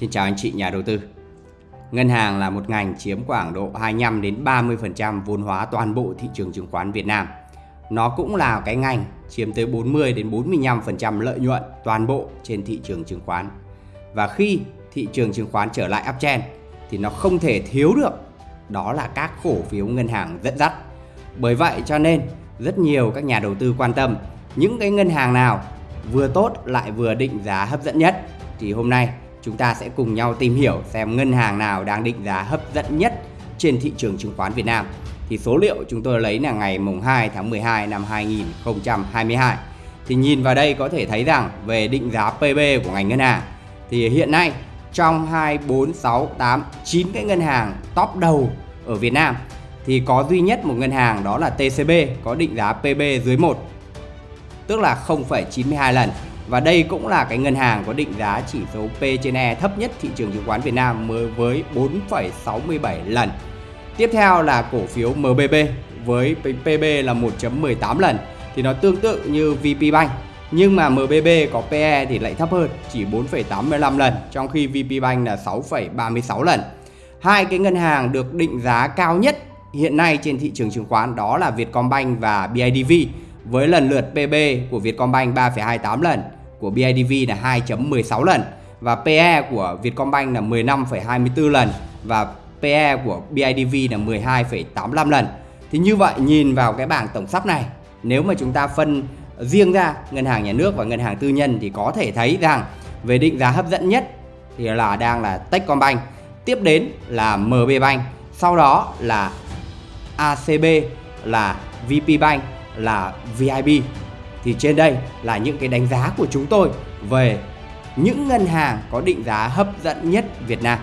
Xin chào anh chị, nhà đầu tư. Ngân hàng là một ngành chiếm khoảng độ 25 đến 30% vốn hóa toàn bộ thị trường chứng khoán Việt Nam. Nó cũng là cái ngành chiếm tới 40 đến 45% lợi nhuận toàn bộ trên thị trường chứng khoán. Và khi thị trường chứng khoán trở lại uptrend, thì nó không thể thiếu được đó là các cổ phiếu ngân hàng dẫn dắt. Bởi vậy cho nên, rất nhiều các nhà đầu tư quan tâm những cái ngân hàng nào vừa tốt lại vừa định giá hấp dẫn nhất thì hôm nay chúng ta sẽ cùng nhau tìm hiểu xem ngân hàng nào đang định giá hấp dẫn nhất trên thị trường chứng khoán Việt Nam. Thì số liệu chúng tôi lấy là ngày mùng 2 tháng 12 năm 2022. Thì nhìn vào đây có thể thấy rằng về định giá PB của ngành ngân hàng thì hiện nay trong 2, 4, 6, 8, 9 cái ngân hàng top đầu ở Việt Nam thì có duy nhất một ngân hàng đó là TCB có định giá PB dưới 1 tức là 0,92 lần và đây cũng là cái ngân hàng có định giá chỉ số P trên E thấp nhất thị trường chứng khoán Việt Nam với 4,67 lần. Tiếp theo là cổ phiếu MBB với PB là 1.18 lần thì nó tương tự như VP Bank nhưng mà MBB có PE thì lại thấp hơn chỉ 4,85 lần trong khi VP Bank là 6,36 lần. Hai cái ngân hàng được định giá cao nhất hiện nay trên thị trường chứng khoán đó là Vietcombank và BIDV với lần lượt PB của Vietcombank 3,28 lần, của BIDV là 2.16 lần và PE của Vietcombank là 15,24 lần và PE của BIDV là 12,85 lần. Thì như vậy nhìn vào cái bảng tổng sắp này, nếu mà chúng ta phân riêng ra ngân hàng nhà nước và ngân hàng tư nhân thì có thể thấy rằng về định giá hấp dẫn nhất thì là đang là Techcombank, tiếp đến là MB Bank, sau đó là ACB là VP Bank là VIB thì trên đây là những cái đánh giá của chúng tôi về những ngân hàng có định giá hấp dẫn nhất Việt Nam.